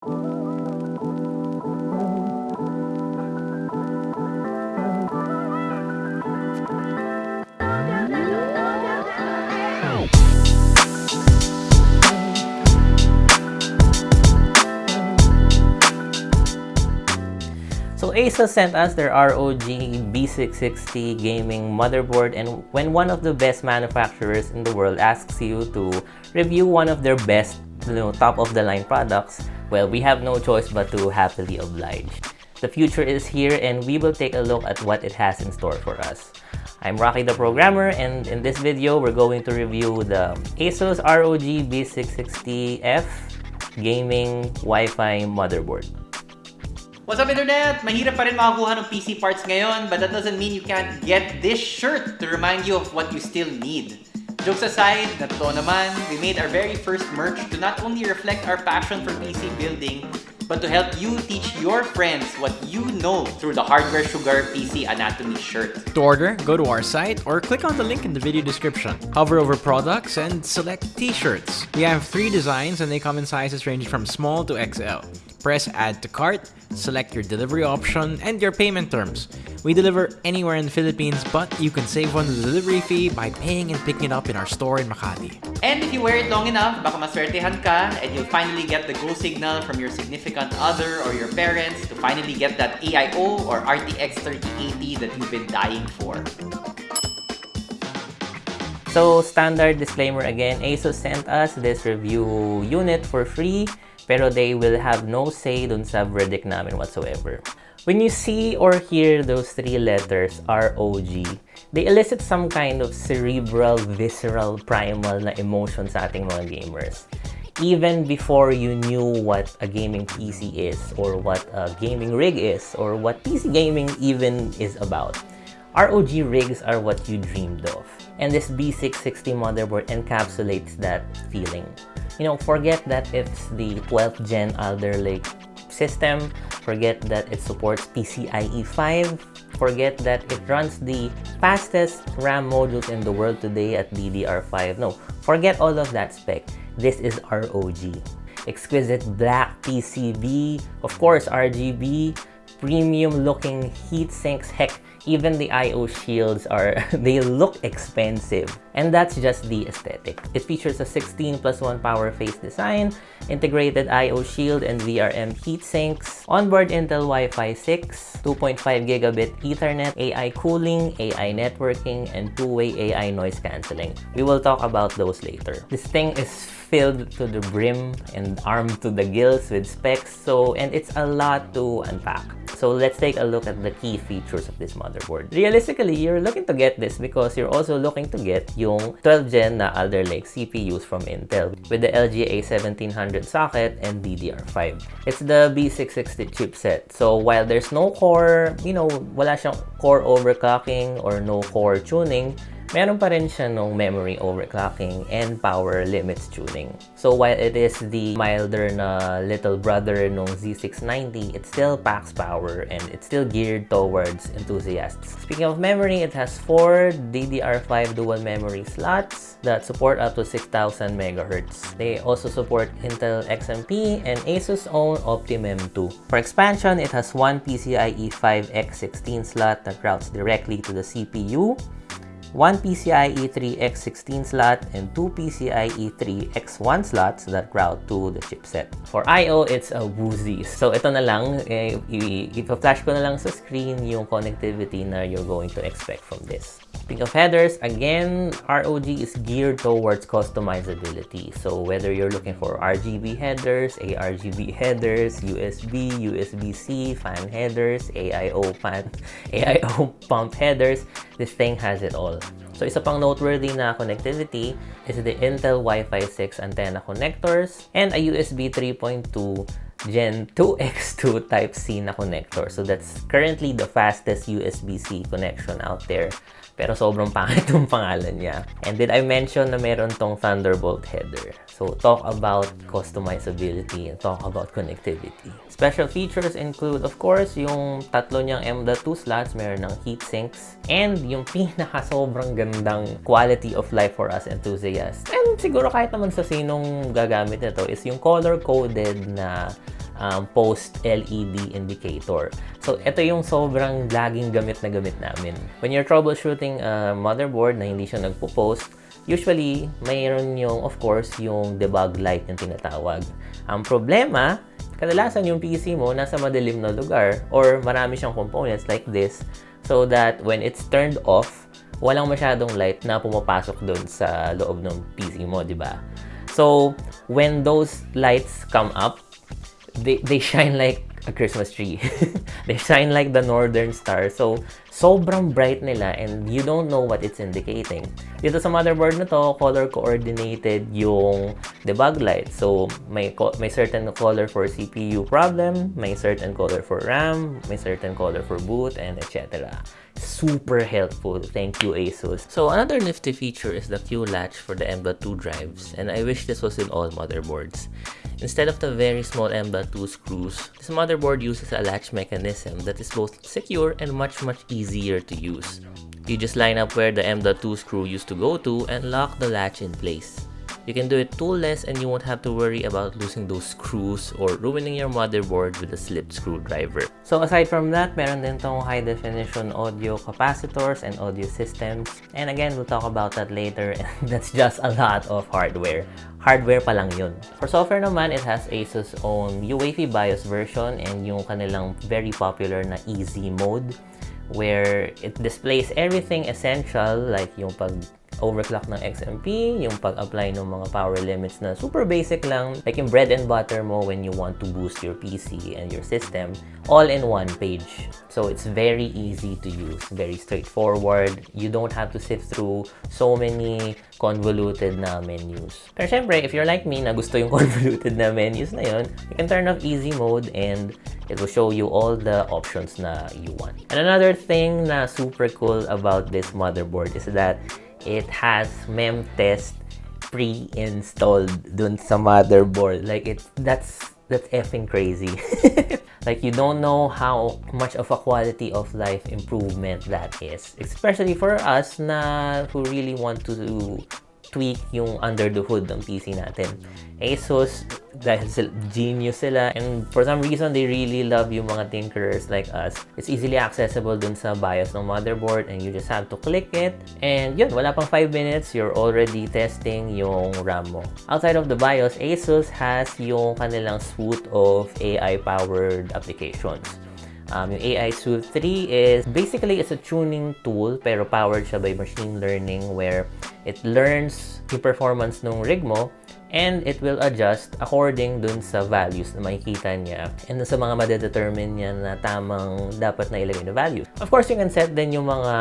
So Asus sent us their ROG B660 gaming motherboard and when one of the best manufacturers in the world asks you to review one of their best, you know, top-of-the-line products, well, we have no choice but to happily oblige. The future is here and we will take a look at what it has in store for us. I'm Rocky the Programmer and in this video, we're going to review the Asus ROG B660F Gaming Wi-Fi Motherboard. What's up Internet? Mahirap pa rin makakuha ng PC parts ngayon but that doesn't mean you can't get this shirt to remind you of what you still need. Jokes aside, na totoo naman, we made our very first merch to not only reflect our passion for PC building, but to help you teach your friends what you know through the Hardware Sugar PC Anatomy shirt. To order, go to our site or click on the link in the video description. Hover over products and select t-shirts. We have three designs and they come in sizes ranging from small to XL. Press add to cart, select your delivery option, and your payment terms. We deliver anywhere in the Philippines, but you can save on the delivery fee by paying and picking it up in our store in Makati. And if you wear it long enough, baka maswertehan ka and you'll finally get the go signal from your significant other or your parents to finally get that AIO or RTX 3080 that you've been dying for. So, standard disclaimer again, ASUS sent us this review unit for free, pero they will have no say dun sa verdict namin whatsoever. When you see or hear those three letters, ROG, they elicit some kind of cerebral, visceral, primal na emotion sa ating mga gamers. Even before you knew what a gaming PC is, or what a gaming rig is, or what PC gaming even is about. ROG rigs are what you dreamed of. And this B660 motherboard encapsulates that feeling. You know, forget that it's the 12th gen Alder Lake system. Forget that it supports PCIe 5. Forget that it runs the fastest RAM modules in the world today at DDR5. No, forget all of that spec. This is ROG. Exquisite black PCB, of course RGB, premium looking heat sinks. Heck, even the I.O. shields are, they look expensive. And that's just the aesthetic. It features a 16 plus 1 power face design, integrated I.O. shield and VRM heatsinks, onboard Intel Wi-Fi 6, 2.5 gigabit Ethernet, AI cooling, AI networking, and two-way AI noise cancelling. We will talk about those later. This thing is filled to the brim and armed to the gills with specs, so and it's a lot to unpack. So let's take a look at the key features of this motherboard. Realistically, you're looking to get this because you're also looking to get yung 12th gen na Alder Lake CPUs from Intel with the LGA 1700 socket and DDR5. It's the B660 chipset. So while there's no core, you know, wala siyang core overclocking or no core tuning, meron pa rin siya nung memory overclocking and power limits tuning. So while it is the milder na little brother nung Z690, it still packs power and it's still geared towards enthusiasts. Speaking of memory, it has four DDR5 dual memory slots that support up to 6000 MHz. They also support Intel XMP and Asus own Optimum 2. For expansion, it has one PCIe 5x16 slot that routes directly to the CPU one PCIe 3x16 slot, and two PCIe 3x1 slots that route to the chipset. For I.O., it's a Woozy. So ito na lang, eh, i-flash ko na lang sa screen yung connectivity na you're going to expect from this. Speaking of headers, again, ROG is geared towards customizability. So whether you're looking for RGB headers, ARGB headers, USB, USB-C, fan headers, AIO fan, AIO pump headers, this thing has it all. So isa pang noteworthy na connectivity is the Intel Wi-Fi 6 antenna connectors and a USB 3.2 Gen 2X2 Type-C na connector. So that's currently the fastest USB-C connection out there. Pero sobrang pangit yung pangalan niya. And did I mention na meron tong Thunderbolt header? So talk about customizability and talk about connectivity. Special features include, of course, yung tatlo niyang M.2 slots, meron ng heat sinks, and yung pinaka sobrang gandang quality of life for us enthusiasts. And siguro kahit naman sa sinong gagamit nito is yung color-coded na um, post-LED indicator. So, ito yung sobrang laging gamit na gamit namin. When you're troubleshooting a motherboard na hindi siya nagpo-post, usually, mayroon yung, of course, yung debug light yung tinatawag. Ang problema, kadalasan yung PC mo nasa madilim na lugar or marami siyang components like this so that when it's turned off, walang masyadong light na pumapasok doon sa loob ng PC mo, di ba? So, when those lights come up, they, they shine like a Christmas tree. they shine like the northern star. So, sobrang bright nila and you don't know what it's indicating. Dito sa motherboard na to, color coordinated yung debug light. So, may, may certain color for CPU problem, may certain color for RAM, may certain color for boot, and etc super helpful. Thank you, ASUS. So another nifty feature is the Q latch for the M.2 drives, and I wish this was in all motherboards. Instead of the very small M.2 screws, this motherboard uses a latch mechanism that is both secure and much much easier to use. You just line up where the M.2 screw used to go to and lock the latch in place. You can do it toolless and you won't have to worry about losing those screws or ruining your motherboard with a slip screwdriver. So aside from that, meron din tong high definition audio capacitors and audio systems. And again, we'll talk about that later and that's just a lot of hardware. Hardware pa lang yun. For software naman, it has ASUS own UEFI BIOS version and yung kanilang very popular na easy mode where it displays everything essential like yung pag overclock ng XMP, yung pag-apply ng mga power limits na super basic lang, like yung bread and butter mo when you want to boost your PC and your system, all in one page. So it's very easy to use, very straightforward. You don't have to sift through so many convoluted na menus. Pero syempre, if you're like me na gusto yung convoluted na menus na yun, you can turn off easy mode and it will show you all the options na you want. And another thing na super cool about this motherboard is that it has mem test pre-installed dun sa motherboard. Like, it's, that's, that's effing crazy. like, you don't know how much of a quality of life improvement that is. Especially for us na who really want to tweak yung under the hood ng PC natin. ASUS, dahil sila, genius sila, and for some reason, they really love yung mga tinkerers like us. It's easily accessible dun sa BIOS ng motherboard and you just have to click it. And yun, wala pang 5 minutes, you're already testing yung RAM mo. Outside of the BIOS, ASUS has yung kanilang suite of AI-powered applications. Um, yung AI Suite 3 is basically it's a tuning tool pero powered siya by machine learning where it learns yung performance ng rig mo and it will adjust according dun sa values na makikita niya and sa mga madedetermine niya na tamang dapat na ilagay na values. Of course, you can set din yung mga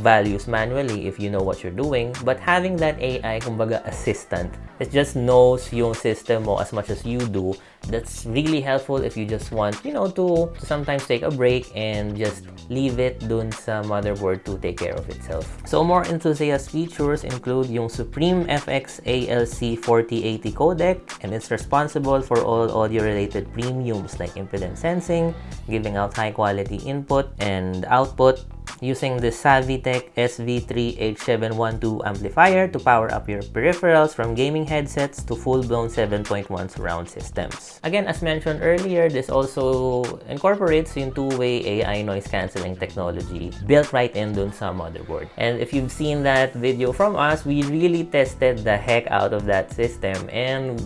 values manually if you know what you're doing but having that AI, kumbaga assistant, it just knows yung system mo as much as you do that's really helpful if you just want, you know, to, sometimes take a break and just leave it dun sa motherboard to take care of itself. So more enthusiast features include yung Supreme FX ALC 4080 codec and it's responsible for all audio-related premiums like impedance sensing, giving out high-quality input and output, using the Savitech SV3H712 amplifier to power up your peripherals from gaming headsets to full-blown 7.1 surround systems. Again, as mentioned earlier, this also incorporates yung two-way AI noise cancelling technology built right in dun sa motherboard. And if you've seen that video from us, we really tested the heck out of that system and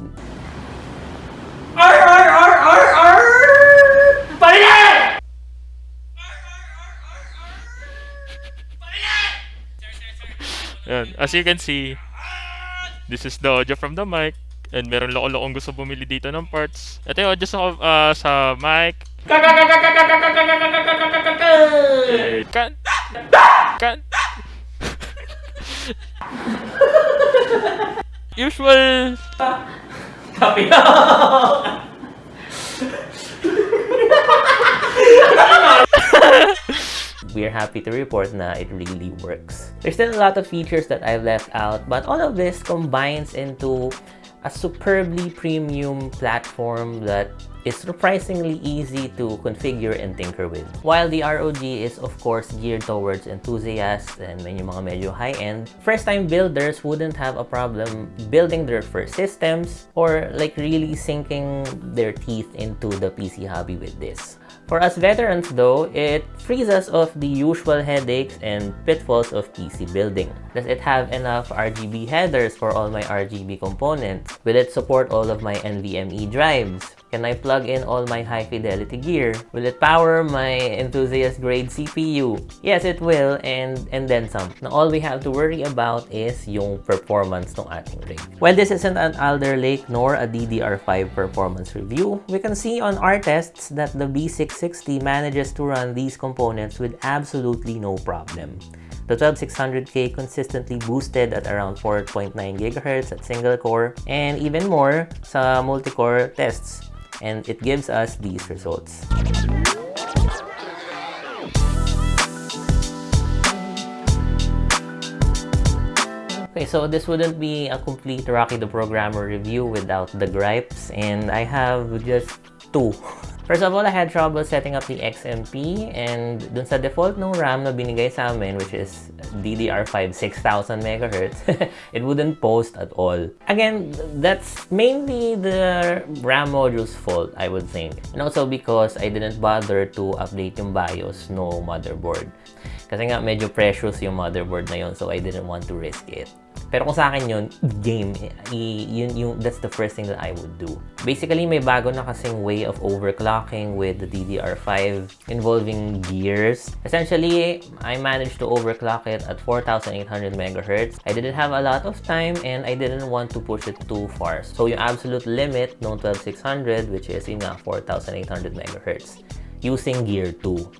Yan. As you can see, this is the audio from the mic. And meron loko-lokong gusto bumili dito ng parts. Ito yung audio sa, ah, sa mic. Kan. Kan. Usual. we're happy to report na it really works. There's still a lot of features that I've left out, but all of this combines into a superbly premium platform that is surprisingly easy to configure and tinker with. While the ROG is of course geared towards enthusiasts and yung mga medyo high-end, first-time builders wouldn't have a problem building their first systems or like really sinking their teeth into the PC hobby with this. For us veterans though, it frees us of the usual headaches and pitfalls of PC building. Does it have enough RGB headers for all my RGB components? Will it support all of my NVMe drives? Can I plug in all my high fidelity gear? Will it power my enthusiast grade CPU? Yes, it will and and then some. Now all we have to worry about is yung performance ng ating rig. While this isn't an Alder Lake nor a DDR5 performance review, we can see on our tests that the B660 manages to run these components with absolutely no problem. The 12600K consistently boosted at around 4.9 GHz at single core and even more sa multi-core tests and it gives us these results. Okay, so this wouldn't be a complete Rocky the Programmer review without the gripes and I have just two. First of all, I had trouble setting up the XMP and dun sa default ng RAM na binigay sa amin, which is DDR5 6000 MHz, it wouldn't post at all. Again, that's mainly the RAM module's fault, I would think. And also because I didn't bother to update yung BIOS no motherboard. Kasi nga medyo precious yung motherboard na yun, so I didn't want to risk it. Pero kung sa akin yun, game, i- yun, yung, that's the first thing that I would do. Basically, may bago na kasing way of overclocking with the DDR5 involving gears. Essentially, I managed to overclock it at 4,800 MHz. I didn't have a lot of time and I didn't want to push it too far. So, yung absolute limit ng 12600, which is yun nga, 4,800 MHz using Gear 2.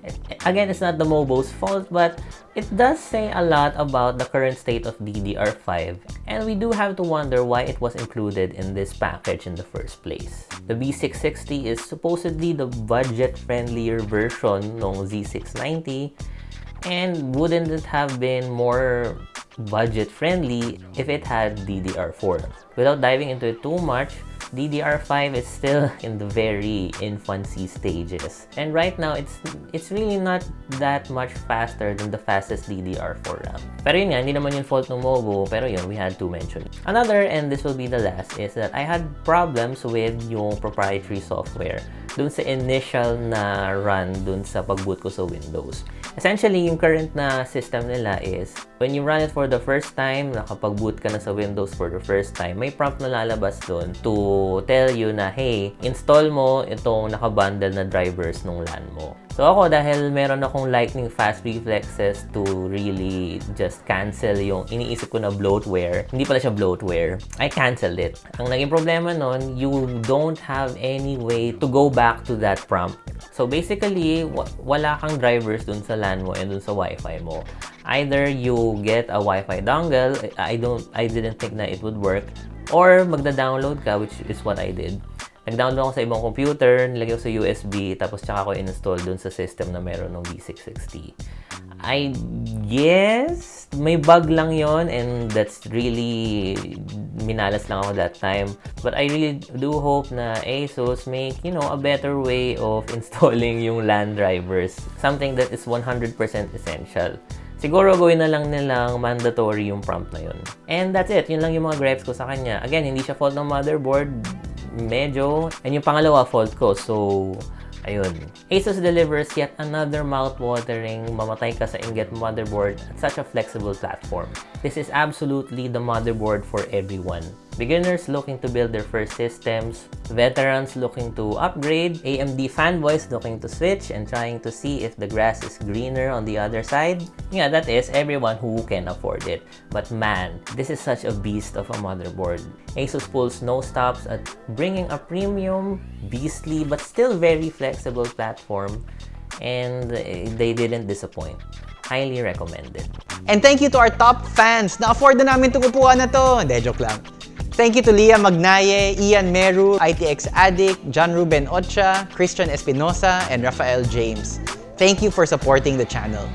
Again, it's not the Mobo's fault, but it does say a lot about the current state of DDR5, and we do have to wonder why it was included in this package in the first place. The B660 is supposedly the budget-friendlier version ng Z690, and wouldn't it have been more budget-friendly if it had DDR4? Without diving into it too much, DDR5 is still in the very infancy stages. And right now, it's it's really not that much faster than the fastest DDR4 RAM. Pero yun nga, hindi naman yung fault ng Mobo, pero yun, we had to mention. Another, and this will be the last, is that I had problems with yung proprietary software dun sa initial na run dun sa pagboot ko sa Windows. Essentially, yung current na system nila is when you run it for the first time, nakapag-boot ka na sa Windows for the first time, may prompt na lalabas dun to tell you na, hey, install mo itong nakabundle na drivers nung LAN mo. So ako, dahil meron akong lightning fast reflexes to really just cancel yung iniisip ko na bloatware, hindi pala siya bloatware, I canceled it. Ang naging problema nun, you don't have any way to go back to that prompt. So basically, wala kang drivers dun sa LAN mo and dun sa Wi-Fi mo. Either you get a Wi-Fi dongle, I don't, I didn't think na it would work, or magda-download ka, which is what I did. Nag-download ako sa ibang computer, nilagay ko sa USB, tapos tsaka ko install dun sa system na meron ng V660. I guess may bug lang yon and that's really minalas lang ako that time. But I really do hope na ASUS make, you know, a better way of installing yung LAN drivers. Something that is 100% essential. Siguro gawin na lang nilang mandatory yung prompt na yun. And that's it. Yun lang yung mga gripes ko sa kanya. Again, hindi siya fault ng motherboard medyo. And yung pangalawa, fault ko. So, ayun. Asus delivers yet another mouth-watering mamatay ka sa ingot motherboard at such a flexible platform. This is absolutely the motherboard for everyone. Beginners looking to build their first systems, veterans looking to upgrade, AMD fanboys looking to switch and trying to see if the grass is greener on the other side. Yeah, that is everyone who can afford it. But man, this is such a beast of a motherboard. Asus pulls no stops at bringing a premium, beastly, but still very flexible platform and they didn't disappoint. Highly recommended. And thank you to our top fans na afford na namin itong na to. Hindi, joke lang. Thank you to Leah Magnaye, Ian Meru, ITX Addict, John Ruben Ocha, Christian Espinosa, and Rafael James. Thank you for supporting the channel.